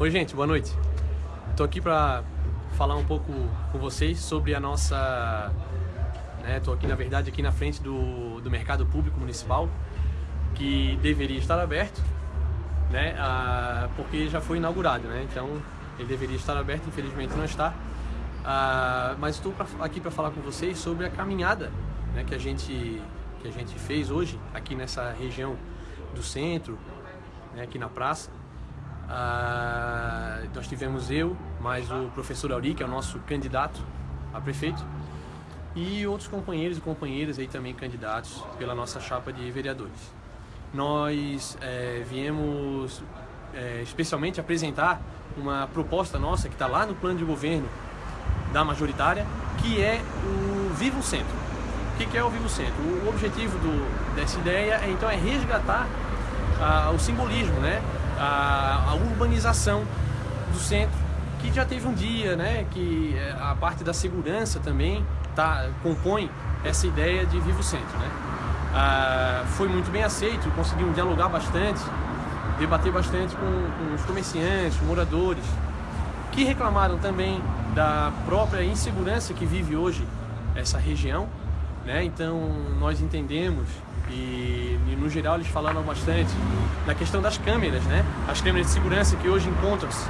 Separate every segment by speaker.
Speaker 1: Oi, gente, boa noite. Estou aqui para falar um pouco com vocês sobre a nossa. Estou né, aqui, na verdade, aqui na frente do, do mercado público municipal, que deveria estar aberto, né, ah, porque já foi inaugurado, né? Então, ele deveria estar aberto, infelizmente não está. Ah, mas estou aqui para falar com vocês sobre a caminhada né, que, a gente, que a gente fez hoje, aqui nessa região do centro, né, aqui na praça. Ah, nós tivemos eu, mais o professor Auri, que é o nosso candidato a prefeito, e outros companheiros e companheiras aí também candidatos pela nossa chapa de vereadores. Nós é, viemos é, especialmente apresentar uma proposta nossa que está lá no plano de governo da majoritária, que é o Vivo Centro. O que é o Vivo Centro? O objetivo do, dessa ideia é, então é resgatar ah, o simbolismo, né? A, a urbanização do centro, que já teve um dia, né, que é, a parte da segurança também tá, compõe essa ideia de Vivo Centro. Né? Ah, foi muito bem aceito, conseguimos dialogar bastante, debater bastante com, com os comerciantes, moradores, que reclamaram também da própria insegurança que vive hoje essa região. Né? Então nós entendemos e, e, no geral eles falaram bastante da questão das câmeras, né? As câmeras de segurança que hoje encontram-se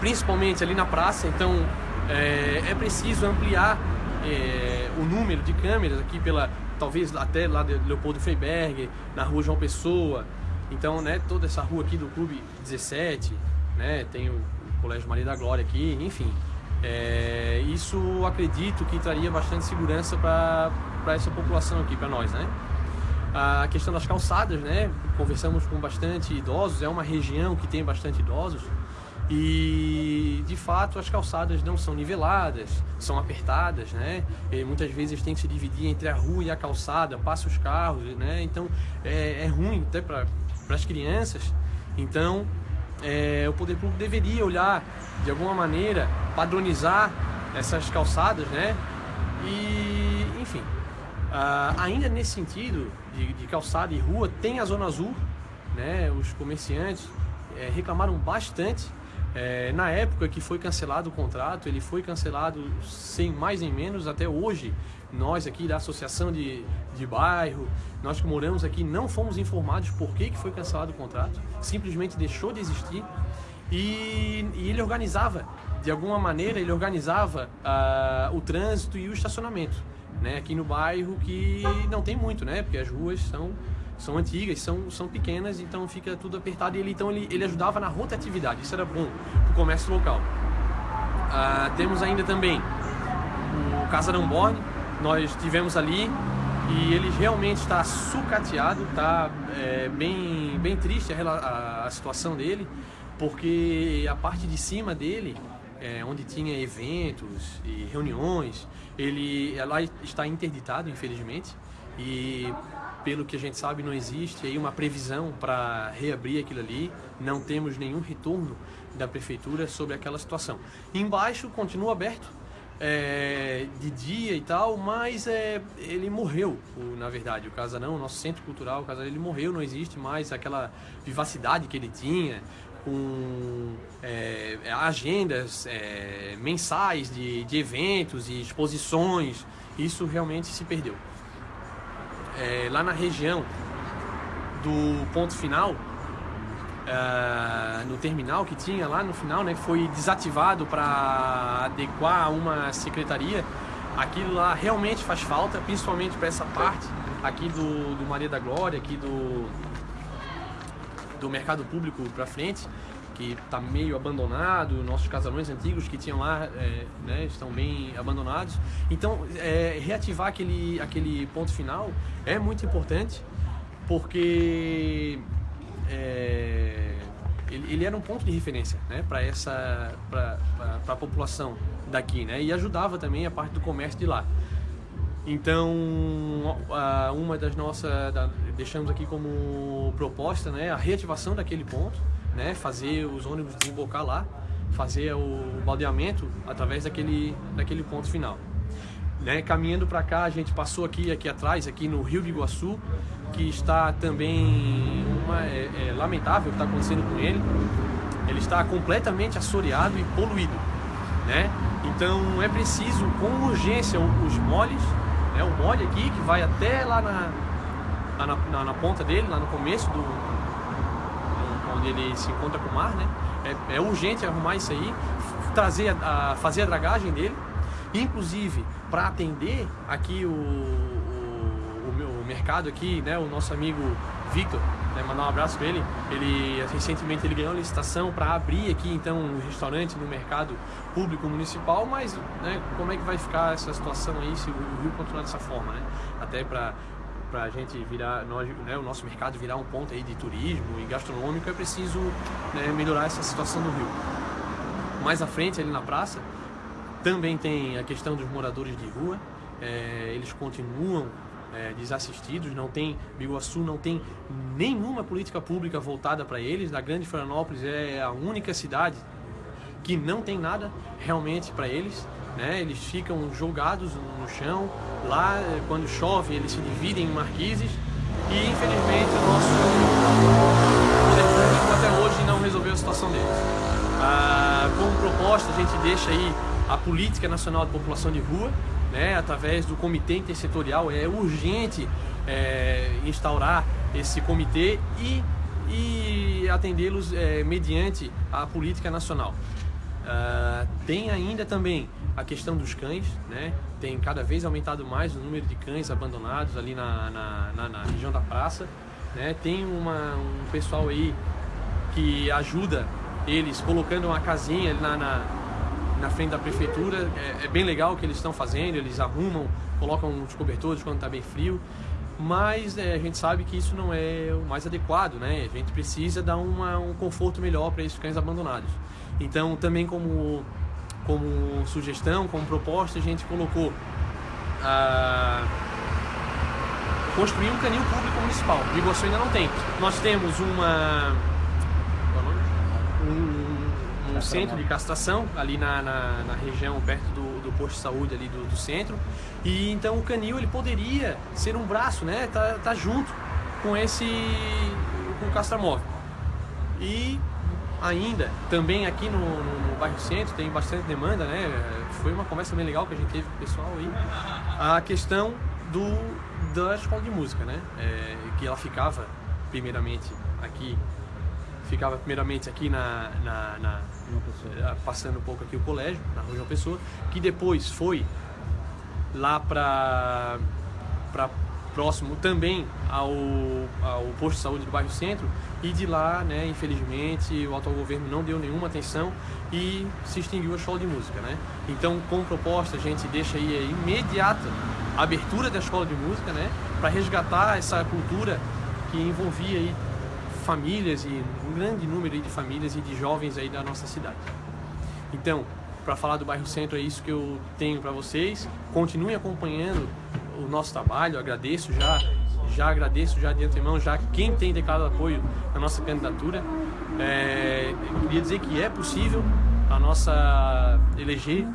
Speaker 1: principalmente ali na praça, então é, é preciso ampliar é, o número de câmeras aqui pela talvez até lá de Leopoldo Freiberg, na rua João Pessoa. Então, né, toda essa rua aqui do Clube 17, né, tem o, o Colégio Maria da Glória aqui, enfim. É, isso acredito que traria bastante segurança para essa população aqui, para nós, né? A questão das calçadas, né? Conversamos com bastante idosos, é uma região que tem bastante idosos e de fato as calçadas não são niveladas, são apertadas, né? E muitas vezes tem que se dividir entre a rua e a calçada, passa os carros, né? Então é, é ruim até para as crianças. Então é, o poder público deveria olhar de alguma maneira, padronizar essas calçadas, né? E enfim, Uh, ainda nesse sentido de, de, calçada e rua, tem a Zona Azul, né? os comerciantes é, reclamaram bastante. É, na época que foi cancelado o contrato, ele foi cancelado sem mais nem menos, até hoje, nós aqui da Associação de, de Bairro, nós que moramos aqui, não fomos informados por que, que foi cancelado o contrato, simplesmente deixou de existir e, e ele organizava, de alguma maneira, ele organizava uh, o trânsito e o estacionamento né, aqui no bairro que não tem muito, né, porque as ruas são, são antigas, são, são pequenas, então fica tudo apertado e ele, então, ele, ele ajudava na rotatividade, isso era bom para o comércio local. Ah, temos ainda também o Casarão Borne, nós tivemos ali e ele realmente está sucateado, está é, bem, bem triste a, a, a situação dele, porque a parte de cima dele é, onde tinha eventos e reuniões, ele ela está interditado, infelizmente, e pelo que a gente sabe não existe aí uma previsão para reabrir aquilo ali, não temos nenhum retorno da prefeitura sobre aquela situação. Embaixo continua aberto, é, de dia e tal, mas é, ele morreu, na verdade, o Casarão, o nosso centro cultural, o Casarão, ele morreu, não existe mais aquela vivacidade que ele tinha, com é, agendas é, mensais de, de eventos e exposições, isso realmente se perdeu. É, lá na região do ponto final, é, no terminal que tinha lá no final, né, foi desativado para adequar uma secretaria. Aquilo lá realmente faz falta, principalmente para essa parte aqui do, do Maria da Glória, aqui do, do mercado público para frente, que está meio abandonado, nossos casarões antigos que tinham lá é, né, estão bem abandonados. Então, é, reativar aquele, aquele ponto final é muito importante, porque é, ele, ele, era um ponto de referência né, para essa para a população daqui, né, e ajudava também a parte do comércio de lá. Então, uma das nossas, deixamos aqui como proposta, né, a reativação daquele ponto, né, fazer os ônibus desembocar lá, fazer o baldeamento através daquele, daquele ponto final. Né, caminhando para cá, a gente passou aqui, aqui atrás, aqui no Rio de Iguaçu, que está também uma, é, é lamentável o que está acontecendo com ele. ele está completamente assoreado e poluído, né? Então é preciso com urgência os moles, né? o mole aqui que vai até lá na, na, na, na ponta dele, lá no começo do onde ele se encontra com o mar, né? É, é urgente arrumar isso aí, trazer a, fazer a dragagem dele, inclusive para atender aqui o, o, o, meu mercado aqui, né? O nosso amigo Victor, né, mandar um abraço para ele. Ele recentemente ele ganhou licitação para abrir aqui então um restaurante no mercado público municipal, mas né, como é que vai ficar essa situação aí se o Rio continuar dessa forma, né? Até para para a gente virar, nós, né, o nosso mercado virar um ponto aí de turismo e gastronômico, é preciso né, melhorar essa situação do Rio. Mais à frente, ali na praça, também tem a questão dos moradores de rua. É, eles continuam é, desassistidos, não tem, Biguaçu não tem nenhuma política pública voltada para eles. A Grande Florianópolis é a única cidade que não tem nada realmente para eles. Né? Eles ficam jogados no chão. Lá, quando chove, eles se dividem em marquises. E infelizmente o nosso poder até hoje não resolveu a situação deles. Ah, como proposta, a gente deixa aí a Política Nacional de População de Rua, né, através do Comitê Intersetorial. É urgente é, instaurar esse comitê e, e atendê-los é, mediante a política nacional. Uh, tem ainda também a questão dos cães, né? tem cada vez aumentado mais o número de cães abandonados ali na, na, na, na região da praça. Né? Tem uma, um pessoal aí que ajuda eles colocando uma casinha na, na na frente da prefeitura. É, é bem legal o que eles estão fazendo, eles arrumam, colocam os cobertores quando está bem frio. Mas é, a gente sabe que isso não é o mais adequado, né? A gente precisa dar uma, um conforto melhor para esses cães abandonados. Então, também como, como sugestão, como proposta, a gente colocou a construir um canil público municipal. Iguaçu ainda não tem. Nós temos uma um, um centro de castração ali na, na, na região perto do, do, posto de saúde ali do, do, centro e então o canil ele poderia ser um braço, né? Tá, tá junto com esse com o castramóvel. E ainda também aqui no, no, no, bairro centro tem bastante demanda, né? Foi uma conversa bem legal que a gente teve com o pessoal aí. A questão do da escola de música, né? É, que ela ficava primeiramente aqui ficava primeiramente aqui na, na, na eh, passando um pouco aqui o colégio, na Rua João Pessoa, que depois foi lá para próximo também ao, ao posto de saúde do bairro Centro e de lá, né, infelizmente, o atual governo não deu nenhuma atenção e se extinguiu a escola de música, né? Então, com proposta, a gente deixa aí a imediata abertura da escola de música, né, para resgatar essa cultura que envolvia aí famílias e um grande número de famílias e de jovens aí da nossa cidade. Então, para falar do bairro Centro é isso que eu tenho para vocês. Continuem acompanhando o nosso trabalho. Agradeço já, já agradeço já de antemão já quem tem declarado apoio à nossa candidatura. É, queria dizer que é possível a nossa eleger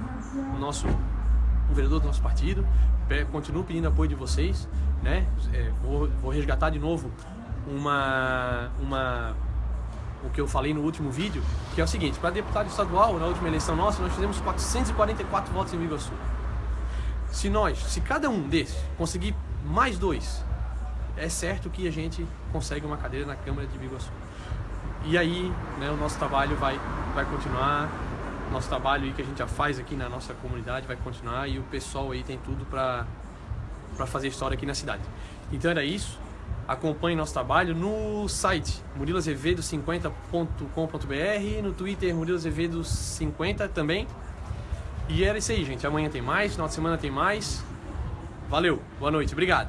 Speaker 1: o nosso o vereador do nosso partido. Continuo pedindo apoio de vocês, né? É, vou, vou resgatar de novo uma, uma, o que eu falei no último vídeo, que é o seguinte, para deputado estadual, na última eleição nossa, nós fizemos 444 votos em Iguaçu. Se nós, se cada um desses conseguir mais dois, é certo que a gente consegue uma cadeira na Câmara de Biguaçu. E aí, né, o nosso trabalho vai, vai continuar, nosso trabalho que a gente já faz aqui na nossa comunidade vai continuar e o pessoal aí tem tudo para fazer história aqui na cidade. Então era isso. Acompanhe nosso trabalho no site muriloazevedo50.com.br, no Twitter muriloazevedo50 também. E era isso aí, gente. Amanhã tem mais, final de semana tem mais. Valeu, boa noite, obrigado.